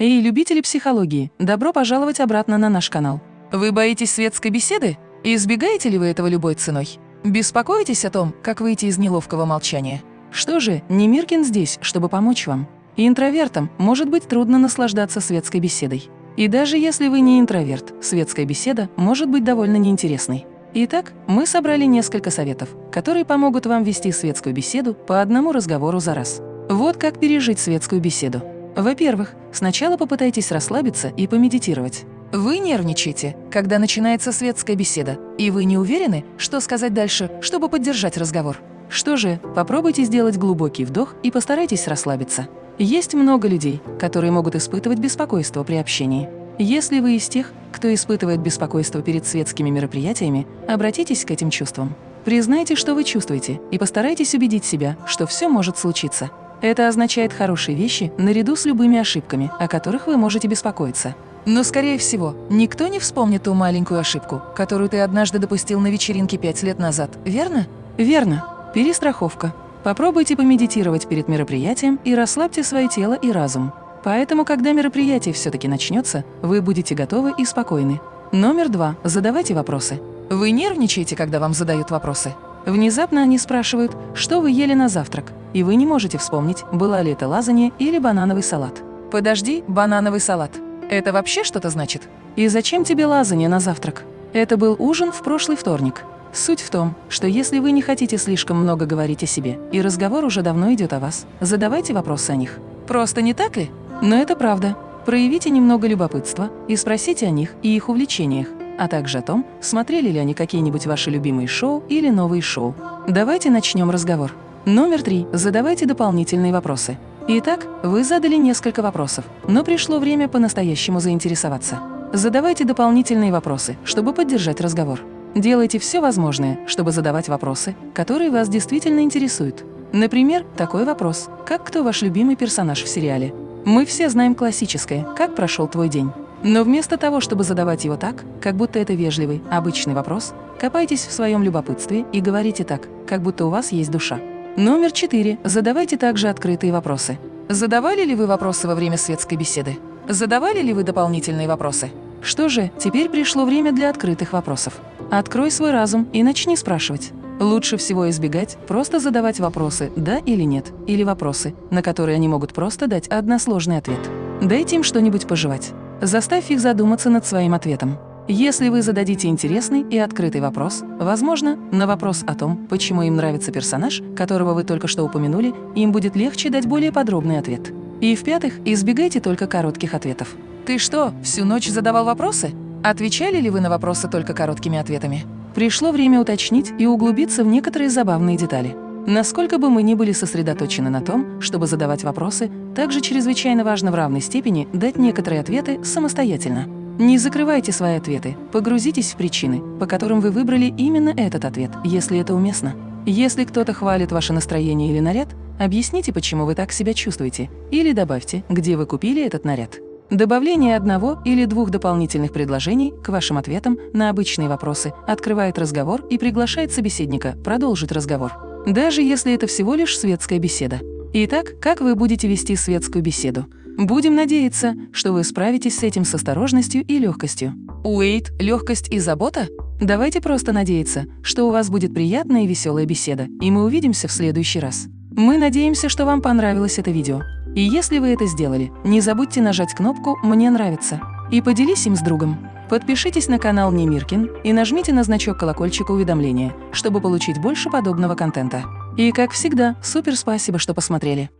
Эй, любители психологии, добро пожаловать обратно на наш канал. Вы боитесь светской беседы? Избегаете ли вы этого любой ценой? Беспокоитесь о том, как выйти из неловкого молчания? Что же, Немиркин здесь, чтобы помочь вам. Интровертам может быть трудно наслаждаться светской беседой. И даже если вы не интроверт, светская беседа может быть довольно неинтересной. Итак, мы собрали несколько советов, которые помогут вам вести светскую беседу по одному разговору за раз. Вот как пережить светскую беседу. Во-первых, сначала попытайтесь расслабиться и помедитировать. Вы нервничаете, когда начинается светская беседа, и вы не уверены, что сказать дальше, чтобы поддержать разговор. Что же, попробуйте сделать глубокий вдох и постарайтесь расслабиться. Есть много людей, которые могут испытывать беспокойство при общении. Если вы из тех, кто испытывает беспокойство перед светскими мероприятиями, обратитесь к этим чувствам. Признайте, что вы чувствуете, и постарайтесь убедить себя, что все может случиться. Это означает хорошие вещи наряду с любыми ошибками, о которых вы можете беспокоиться. Но, скорее всего, никто не вспомнит ту маленькую ошибку, которую ты однажды допустил на вечеринке пять лет назад, верно? Верно. Перестраховка. Попробуйте помедитировать перед мероприятием и расслабьте свое тело и разум. Поэтому, когда мероприятие все-таки начнется, вы будете готовы и спокойны. Номер два. Задавайте вопросы. Вы нервничаете, когда вам задают вопросы? Внезапно они спрашивают, что вы ели на завтрак, и вы не можете вспомнить, была ли это лазанья или банановый салат. Подожди, банановый салат. Это вообще что-то значит? И зачем тебе лазанья на завтрак? Это был ужин в прошлый вторник. Суть в том, что если вы не хотите слишком много говорить о себе, и разговор уже давно идет о вас, задавайте вопросы о них. Просто не так ли? Но это правда. Проявите немного любопытства и спросите о них и их увлечениях, а также о том, смотрели ли они какие-нибудь ваши любимые шоу или новые шоу. Давайте начнем разговор. Номер три. Задавайте дополнительные вопросы. Итак, вы задали несколько вопросов, но пришло время по-настоящему заинтересоваться. Задавайте дополнительные вопросы, чтобы поддержать разговор. Делайте все возможное, чтобы задавать вопросы, которые вас действительно интересуют. Например, такой вопрос, как кто ваш любимый персонаж в сериале? Мы все знаем классическое «Как прошел твой день?». Но вместо того, чтобы задавать его так, как будто это вежливый, обычный вопрос, копайтесь в своем любопытстве и говорите так, как будто у вас есть душа. Номер четыре. Задавайте также открытые вопросы. Задавали ли вы вопросы во время светской беседы? Задавали ли вы дополнительные вопросы? Что же, теперь пришло время для открытых вопросов. Открой свой разум и начни спрашивать. Лучше всего избегать просто задавать вопросы «да» или «нет», или вопросы, на которые они могут просто дать односложный ответ. Дайте им что-нибудь пожевать. Заставь их задуматься над своим ответом. Если вы зададите интересный и открытый вопрос, возможно, на вопрос о том, почему им нравится персонаж, которого вы только что упомянули, им будет легче дать более подробный ответ. И в-пятых, избегайте только коротких ответов. «Ты что, всю ночь задавал вопросы?» Отвечали ли вы на вопросы только короткими ответами? Пришло время уточнить и углубиться в некоторые забавные детали. Насколько бы мы ни были сосредоточены на том, чтобы задавать вопросы, также чрезвычайно важно в равной степени дать некоторые ответы самостоятельно. Не закрывайте свои ответы, погрузитесь в причины, по которым вы выбрали именно этот ответ, если это уместно. Если кто-то хвалит ваше настроение или наряд, объясните, почему вы так себя чувствуете, или добавьте, где вы купили этот наряд. Добавление одного или двух дополнительных предложений к вашим ответам на обычные вопросы открывает разговор и приглашает собеседника продолжить разговор даже если это всего лишь светская беседа. Итак, как вы будете вести светскую беседу? Будем надеяться, что вы справитесь с этим с осторожностью и легкостью. Уэйт – легкость и забота? Давайте просто надеяться, что у вас будет приятная и веселая беседа, и мы увидимся в следующий раз. Мы надеемся, что вам понравилось это видео. И если вы это сделали, не забудьте нажать кнопку «Мне нравится» и поделись им с другом. Подпишитесь на канал Немиркин и нажмите на значок колокольчика уведомления, чтобы получить больше подобного контента. И, как всегда, супер спасибо, что посмотрели.